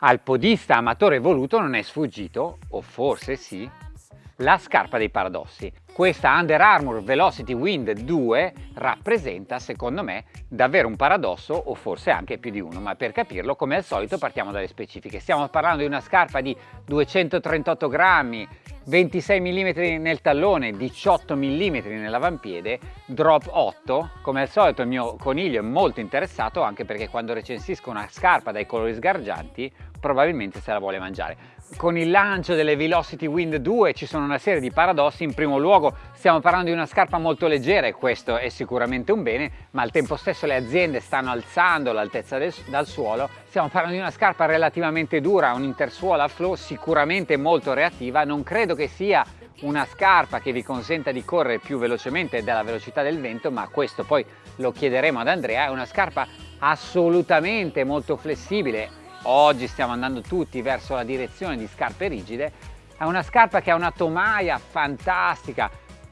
Al podista amatore evoluto non è sfuggito, o forse sì, la scarpa dei paradossi. Questa Under Armour Velocity Wind 2 rappresenta, secondo me, davvero un paradosso o forse anche più di uno, ma per capirlo, come al solito, partiamo dalle specifiche. Stiamo parlando di una scarpa di 238 grammi, 26 mm nel tallone, 18 mm nell'avampiede, drop 8. Come al solito il mio coniglio è molto interessato anche perché quando recensisco una scarpa dai colori sgargianti probabilmente se la vuole mangiare. Con il lancio delle Velocity Wind 2 ci sono una serie di paradossi, in primo luogo stiamo parlando di una scarpa molto leggera e questo è sicuramente un bene, ma al tempo stesso le aziende stanno alzando l'altezza dal suolo, stiamo parlando di una scarpa relativamente dura, un'intersuola a flow sicuramente molto reattiva, non credo che sia una scarpa che vi consenta di correre più velocemente della velocità del vento, ma questo poi lo chiederemo ad Andrea, è una scarpa assolutamente molto flessibile, oggi stiamo andando tutti verso la direzione di scarpe rigide, è una scarpa che ha una tomaia fantastica,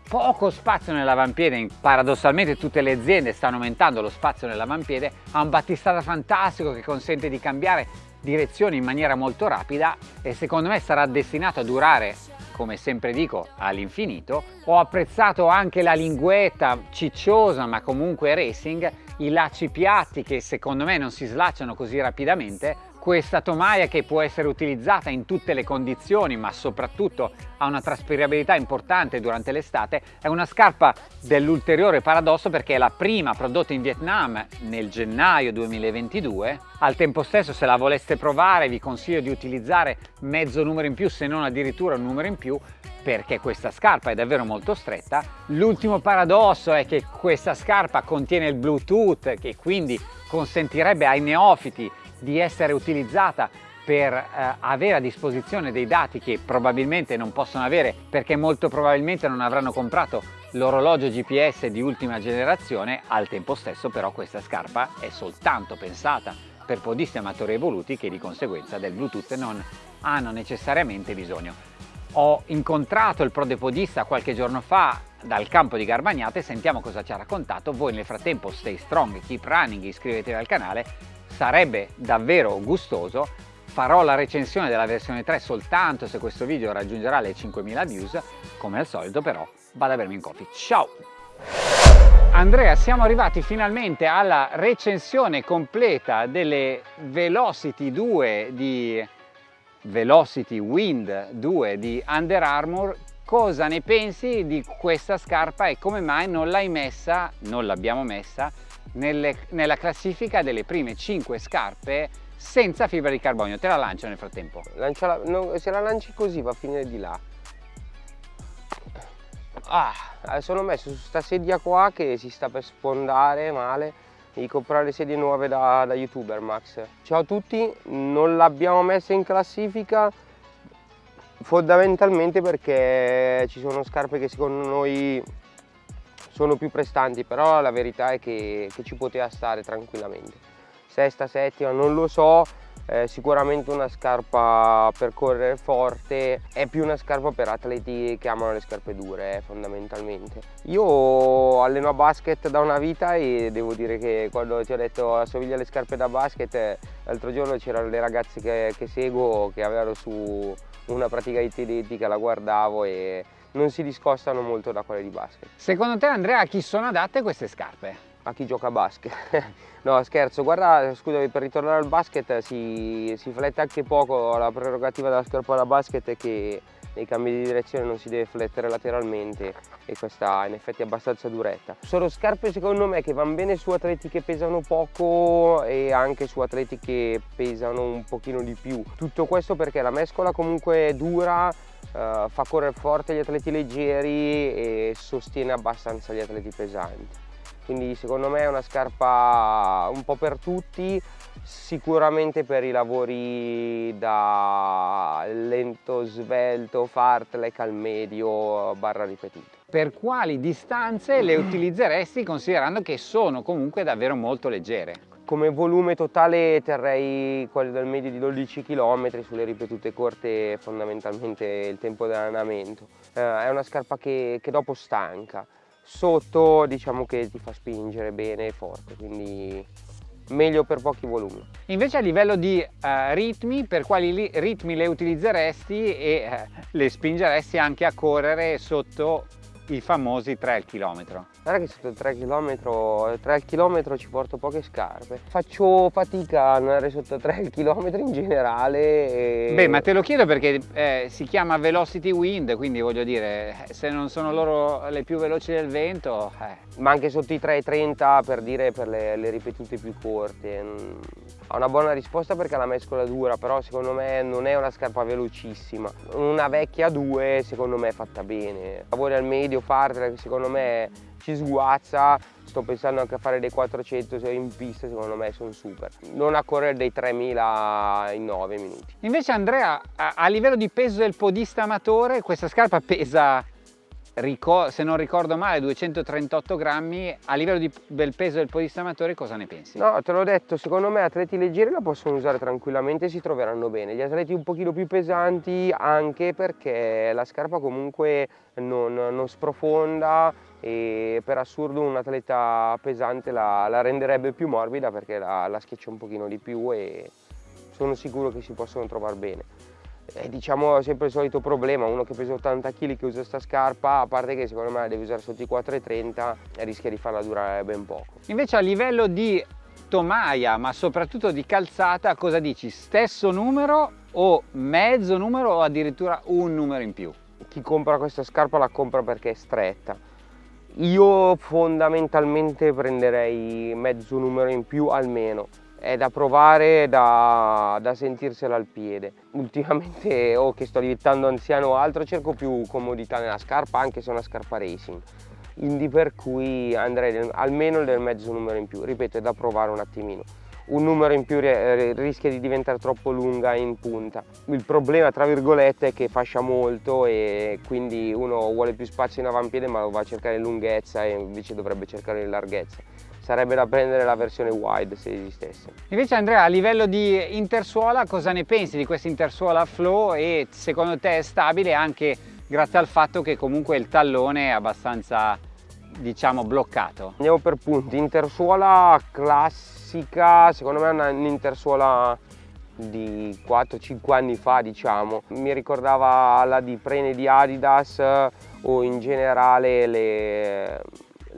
poco spazio nell'avampiede, paradossalmente tutte le aziende stanno aumentando lo spazio nell'avampiede, ha un battistata fantastico che consente di cambiare direzione in maniera molto rapida e secondo me sarà destinato a durare come sempre dico all'infinito. Ho apprezzato anche la linguetta cicciosa ma comunque racing i lacci piatti che secondo me non si slacciano così rapidamente questa tomaia che può essere utilizzata in tutte le condizioni ma soprattutto ha una traspirabilità importante durante l'estate è una scarpa dell'ulteriore paradosso perché è la prima prodotta in Vietnam nel gennaio 2022 al tempo stesso se la voleste provare vi consiglio di utilizzare mezzo numero in più se non addirittura un numero in più perché questa scarpa è davvero molto stretta. L'ultimo paradosso è che questa scarpa contiene il bluetooth che quindi consentirebbe ai neofiti di essere utilizzata per eh, avere a disposizione dei dati che probabilmente non possono avere perché molto probabilmente non avranno comprato l'orologio GPS di ultima generazione, al tempo stesso però questa scarpa è soltanto pensata per podisti amatori evoluti che di conseguenza del Bluetooth non hanno necessariamente bisogno. Ho incontrato il prodepodista qualche giorno fa dal campo di Garbagnate, sentiamo cosa ci ha raccontato, voi nel frattempo stay strong, keep running, iscrivetevi al canale sarebbe davvero gustoso. Farò la recensione della versione 3 soltanto se questo video raggiungerà le 5000 views. Come al solito però vado a bermi un coffee. Ciao! Andrea siamo arrivati finalmente alla recensione completa delle Velocity 2 di Velocity Wind 2 di Under Armour. Cosa ne pensi di questa scarpa e come mai non l'hai messa non l'abbiamo messa nelle, nella classifica delle prime 5 scarpe senza fibra di carbonio. Te la lancio nel frattempo. Lanciala, no, se la lanci così va a finire di là. Ah, adesso l'ho messo su questa sedia qua che si sta per sfondare male. Devi comprare le sedie nuove da, da youtuber Max. Ciao a tutti, non l'abbiamo messa in classifica fondamentalmente perché ci sono scarpe che secondo noi sono più prestanti però la verità è che, che ci poteva stare tranquillamente. Sesta, settima, non lo so eh, sicuramente una scarpa per correre forte è più una scarpa per atleti che amano le scarpe dure eh, fondamentalmente. Io alleno a basket da una vita e devo dire che quando ti ho detto assomiglia alle scarpe da basket l'altro giorno c'erano le ragazze che, che seguo che avevano su una praticamente identica la guardavo e non si discostano molto da quelle di basket. Secondo te Andrea a chi sono adatte queste scarpe? A chi gioca a basket. no scherzo, guarda, scusami, per ritornare al basket si, si flette anche poco, la prerogativa della scarpa da basket è che nei cambi di direzione non si deve flettere lateralmente e questa in effetti è abbastanza duretta. Sono scarpe secondo me che vanno bene su atleti che pesano poco e anche su atleti che pesano un pochino di più. Tutto questo perché la mescola comunque è dura, Uh, fa correre forte gli atleti leggeri e sostiene abbastanza gli atleti pesanti quindi secondo me è una scarpa un po' per tutti sicuramente per i lavori da lento, svelto, fartlek al medio barra ripetuto. Per quali distanze le utilizzeresti considerando che sono comunque davvero molto leggere? Come volume totale terrei quello del medio di 12 km, sulle ripetute corte fondamentalmente il tempo dell'allenamento. Eh, è una scarpa che, che, dopo stanca, sotto diciamo che ti fa spingere bene e forte, quindi meglio per pochi volumi. Invece a livello di uh, ritmi, per quali ritmi le utilizzeresti e uh, le spingeresti anche a correre sotto i famosi 3 al chilometro. Guarda che sotto il 3 km, 3 al chilometro ci porto poche scarpe. Faccio fatica a andare sotto 3 al chilometro in generale. E... Beh, ma te lo chiedo perché eh, si chiama Velocity Wind, quindi voglio dire, se non sono loro le più veloci del vento... Eh. Ma anche sotto i 3,30 per dire per le, le ripetute più corte. Ha una buona risposta perché la mescola dura, però secondo me non è una scarpa velocissima. Una vecchia 2 secondo me è fatta bene. Lavori al medio, partner che secondo me ci sguazza, sto pensando anche a fare dei 400 in pista, secondo me sono super. Non a correre dei 3000 in 9 minuti. Invece Andrea, a livello di peso del podista amatore, questa scarpa pesa se non ricordo male 238 grammi. A livello di, del peso del podista amatore cosa ne pensi? No te l'ho detto secondo me atleti leggeri la possono usare tranquillamente e si troveranno bene. Gli atleti un pochino più pesanti anche perché la scarpa comunque non, non sprofonda e per assurdo un atleta pesante la, la renderebbe più morbida perché la, la schiaccia un pochino di più e sono sicuro che si possono trovare bene è diciamo sempre il solito problema, uno che pesa 80 kg che usa questa scarpa, a parte che secondo me la deve usare sotto i 4,30 e rischia di farla durare ben poco. Invece a livello di tomaia, ma soprattutto di calzata, cosa dici? Stesso numero o mezzo numero o addirittura un numero in più? Chi compra questa scarpa la compra perché è stretta. Io fondamentalmente prenderei mezzo numero in più almeno è da provare, da, da sentirsela al piede. Ultimamente, o oh, che sto diventando anziano o altro, cerco più comodità nella scarpa, anche se è una scarpa racing. Quindi per cui andrei del, almeno del mezzo numero in più, ripeto, è da provare un attimino. Un numero in più rischia di diventare troppo lunga in punta. Il problema, tra virgolette, è che fascia molto e quindi uno vuole più spazio in avampiede ma va a cercare lunghezza e invece dovrebbe cercare larghezza sarebbe da prendere la versione wide se esistesse. Invece Andrea a livello di intersuola cosa ne pensi di questa intersuola flow e secondo te è stabile anche grazie al fatto che comunque il tallone è abbastanza diciamo bloccato? Andiamo per punti, intersuola classica, secondo me è un'intersuola di 4-5 anni fa diciamo. Mi ricordava la di Prene di Adidas o in generale le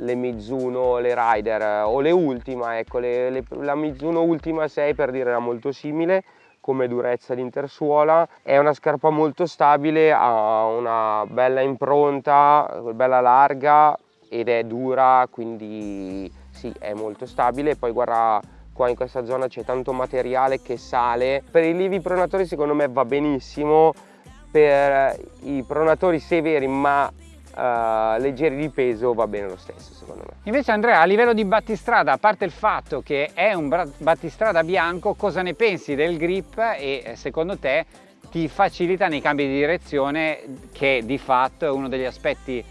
le Mizuno, le Rider o le Ultima, ecco, le, le, la Mizuno Ultima 6 per dire era molto simile come durezza di intersuola, è una scarpa molto stabile, ha una bella impronta, bella larga ed è dura, quindi sì, è molto stabile. Poi guarda, qua in questa zona c'è tanto materiale che sale. Per i livi pronatori secondo me va benissimo, per i pronatori severi ma uh, leggeri di peso va bene lo stesso secondo me. Invece Andrea a livello di battistrada, a parte il fatto che è un battistrada bianco, cosa ne pensi del grip e eh, secondo te ti facilita nei cambi di direzione che di fatto è uno degli aspetti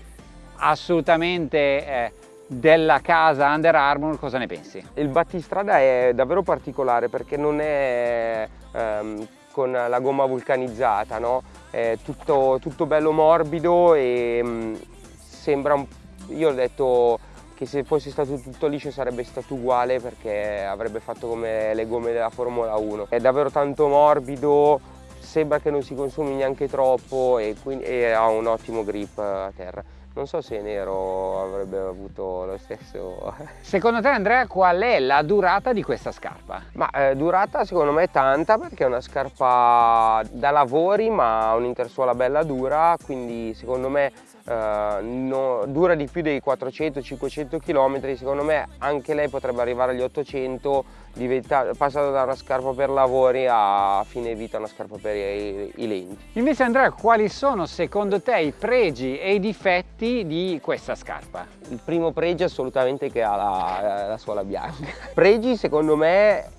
assolutamente eh, della casa Under Armour, cosa ne pensi? Il battistrada è davvero particolare perché non è ehm, con la gomma vulcanizzata, no? è tutto, tutto bello morbido e mh, mm, sembra un... io ho detto che se fosse stato tutto liscio sarebbe stato uguale perché avrebbe fatto come le gomme della Formula 1 è davvero tanto morbido sembra che non si consumi neanche troppo e, quindi, e ha un ottimo grip a terra non so se nero avrebbe avuto lo stesso. Secondo te Andrea qual è la durata di questa scarpa? Ma eh, durata secondo me è tanta perché è una scarpa da lavori ma ha un'intersuola bella dura, quindi secondo me Uh, no, dura di più dei 400-500 km, secondo me anche lei potrebbe arrivare agli 800, passata da una scarpa per lavori a fine vita una scarpa per i, i lenti. Invece Andrea, quali sono secondo te i pregi e i difetti di questa scarpa? Il primo pregio assolutamente che ha la, la suola bianca. Pregi secondo me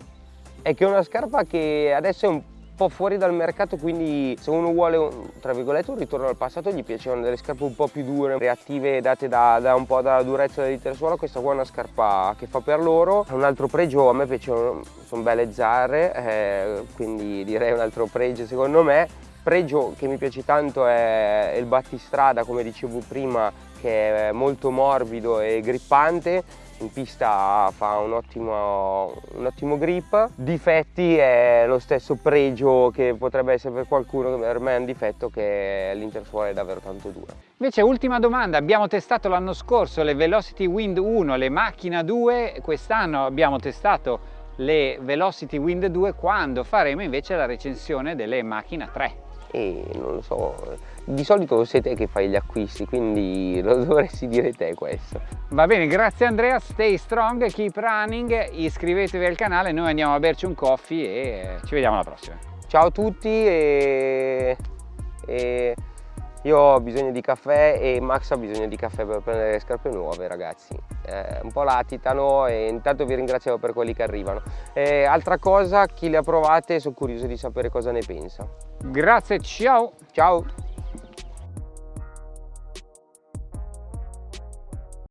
è che è una scarpa che adesso è un po' fuori dal mercato quindi se uno vuole tra virgolette un ritorno al passato gli piacevano delle scarpe un po' più dure reattive date da, da un po' dalla durezza dell'intersuola questa qua è una scarpa che fa per loro. Un altro pregio a me piacciono sono belle zarre eh, quindi direi un altro pregio secondo me. Pregio che mi piace tanto è il battistrada come dicevo prima che è molto morbido e grippante in pista fa un ottimo, un ottimo grip, difetti è lo stesso pregio che potrebbe essere per qualcuno per me è un difetto che l'intersuola è davvero tanto dura. Invece ultima domanda, abbiamo testato l'anno scorso le Velocity Wind 1, le macchina 2, quest'anno abbiamo testato le Velocity Wind 2 quando faremo invece la recensione delle macchina 3 e non lo so, di solito sei te che fai gli acquisti, quindi lo dovresti dire te questo. Va bene, grazie Andrea, stay strong, keep running, iscrivetevi al canale, noi andiamo a berci un coffee e ci vediamo alla prossima. Ciao a tutti e, e io ho bisogno di caffè e Max ha bisogno di caffè per prendere le scarpe nuove ragazzi. Eh, un po' latitano e intanto vi ringraziamo per quelli che arrivano. Eh, altra cosa, chi le ha provate sono curioso di sapere cosa ne pensa. Grazie, ciao! Ciao!